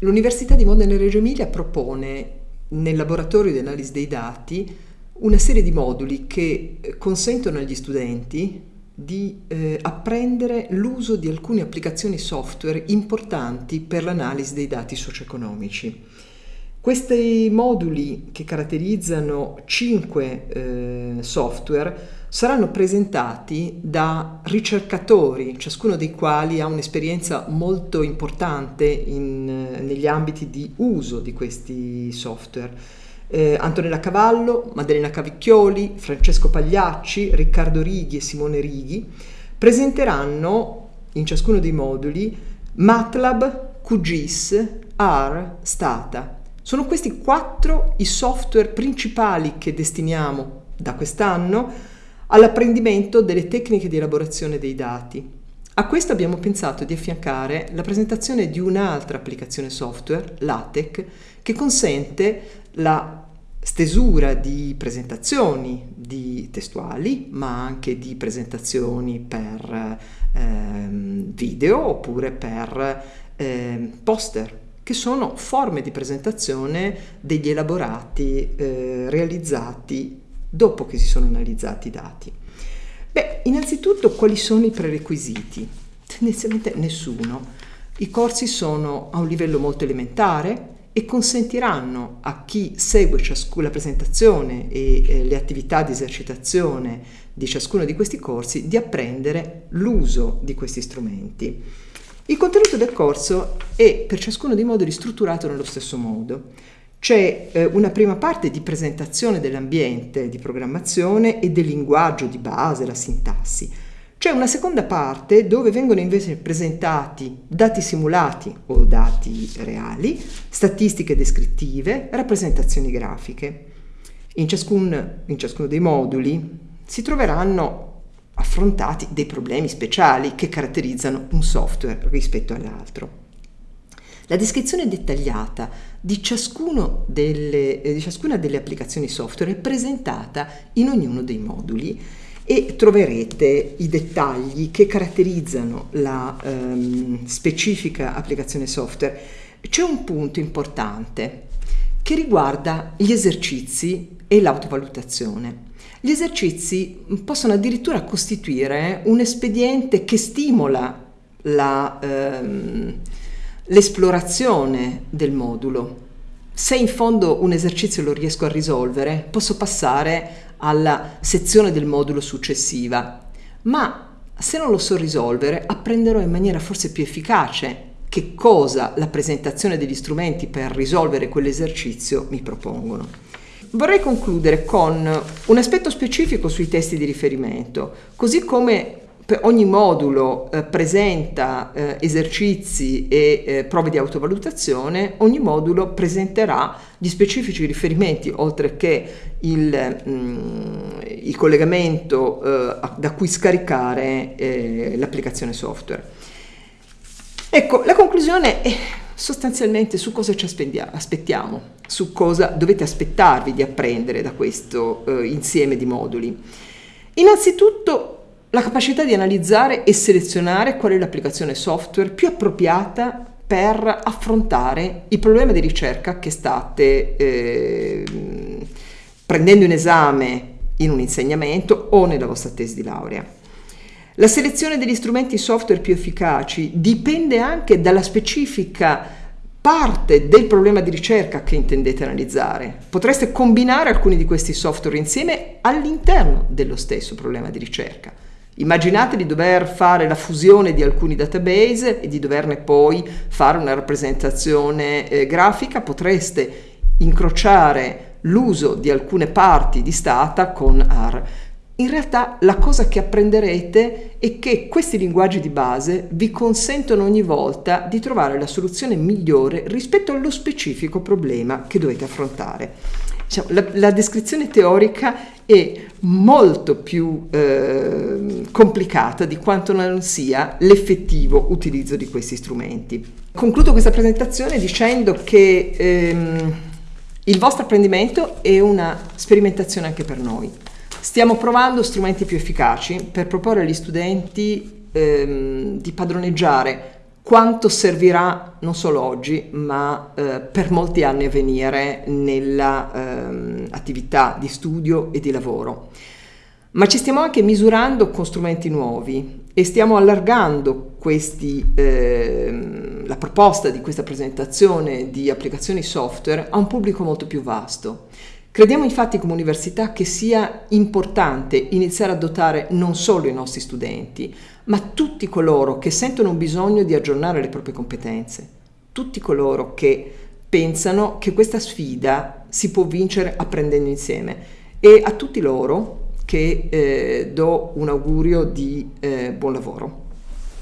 L'Università di Modena e Reggio Emilia propone nel laboratorio di analisi dei dati una serie di moduli che consentono agli studenti di eh, apprendere l'uso di alcune applicazioni software importanti per l'analisi dei dati socio-economici. Questi moduli che caratterizzano cinque eh, software saranno presentati da ricercatori, ciascuno dei quali ha un'esperienza molto importante in, eh, negli ambiti di uso di questi software. Eh, Antonella Cavallo, Maddalena Cavicchioli, Francesco Pagliacci, Riccardo Righi e Simone Righi presenteranno in ciascuno dei moduli MATLAB, QGIS, R, Stata. Sono questi quattro i software principali che destiniamo da quest'anno all'apprendimento delle tecniche di elaborazione dei dati. A questo abbiamo pensato di affiancare la presentazione di un'altra applicazione software, LaTeX, che consente la stesura di presentazioni di testuali, ma anche di presentazioni per ehm, video oppure per ehm, poster, che sono forme di presentazione degli elaborati eh, realizzati dopo che si sono analizzati i dati? Beh, innanzitutto quali sono i prerequisiti? Tendenzialmente nessuno. I corsi sono a un livello molto elementare e consentiranno a chi segue la presentazione e eh, le attività di esercitazione di ciascuno di questi corsi di apprendere l'uso di questi strumenti. Il contenuto del corso è per ciascuno dei moduli strutturato nello stesso modo. C'è eh, una prima parte di presentazione dell'ambiente di programmazione e del linguaggio di base, la sintassi. C'è una seconda parte dove vengono invece presentati dati simulati o dati reali, statistiche descrittive, rappresentazioni grafiche. In, ciascun, in ciascuno dei moduli si troveranno affrontati dei problemi speciali che caratterizzano un software rispetto all'altro. La descrizione dettagliata di, delle, eh, di ciascuna delle applicazioni software è presentata in ognuno dei moduli e troverete i dettagli che caratterizzano la ehm, specifica applicazione software. C'è un punto importante che riguarda gli esercizi e l'autovalutazione. Gli esercizi possono addirittura costituire un espediente che stimola la, ehm, l'esplorazione del modulo. Se in fondo un esercizio lo riesco a risolvere, posso passare alla sezione del modulo successiva, ma se non lo so risolvere, apprenderò in maniera forse più efficace che cosa la presentazione degli strumenti per risolvere quell'esercizio mi propongono. Vorrei concludere con un aspetto specifico sui testi di riferimento, così come ogni modulo eh, presenta eh, esercizi e eh, prove di autovalutazione, ogni modulo presenterà gli specifici riferimenti, oltre che il, mh, mm, il collegamento eh, da cui scaricare eh, l'applicazione software. Ecco, la conclusione è sostanzialmente su cosa ci aspettiamo, su cosa dovete aspettarvi di apprendere da questo eh, insieme di moduli. Innanzitutto la capacità di analizzare e selezionare qual è l'applicazione software più appropriata per affrontare il problema di ricerca che state eh, prendendo in esame in un insegnamento o nella vostra tesi di laurea. La selezione degli strumenti software più efficaci dipende anche dalla specifica parte del problema di ricerca che intendete analizzare. Potreste combinare alcuni di questi software insieme all'interno dello stesso problema di ricerca. Immaginate di dover fare la fusione di alcuni database e di doverne poi fare una rappresentazione eh, grafica, potreste incrociare l'uso di alcune parti di stata con R. In realtà la cosa che apprenderete è che questi linguaggi di base vi consentono ogni volta di trovare la soluzione migliore rispetto allo specifico problema che dovete affrontare. Diciamo, la, la, descrizione teorica è molto più eh, complicata di quanto non sia l'effettivo utilizzo di questi strumenti. Concludo questa presentazione dicendo che ehm, il vostro apprendimento è una sperimentazione anche per noi. Stiamo provando strumenti più efficaci per proporre agli studenti ehm, di padroneggiare quanto servirà non solo oggi, ma eh, per molti anni a venire nella ehm, di studio e di lavoro. Ma ci stiamo anche misurando con strumenti nuovi e stiamo allargando questi, eh, la proposta di questa presentazione di applicazioni software a un pubblico molto più vasto. Crediamo infatti come università che sia importante iniziare a dotare non solo i nostri studenti, ma tutti coloro che sentono un bisogno di aggiornare le proprie competenze, tutti coloro che pensano che questa sfida si può vincere apprendendo insieme e a tutti loro che eh, do un augurio di eh, buon lavoro.